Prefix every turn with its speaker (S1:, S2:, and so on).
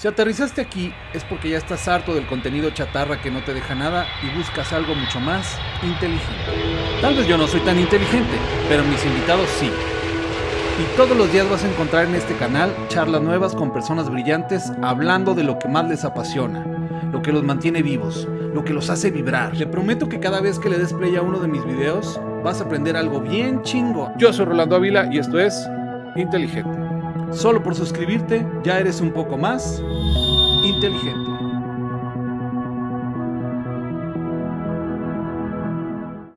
S1: Si aterrizaste aquí es porque ya estás harto del contenido chatarra que no te deja nada y buscas algo mucho más inteligente. Tal vez yo no soy tan inteligente, pero mis invitados sí. Y todos los días vas a encontrar en este canal charlas nuevas con personas brillantes hablando de lo que más les apasiona, lo que los mantiene vivos, lo que los hace vibrar. Le prometo que cada vez que le des play a uno de mis videos vas a aprender algo bien chingo.
S2: Yo soy Rolando Ávila y esto es Inteligente.
S1: Solo por suscribirte ya eres un poco más inteligente.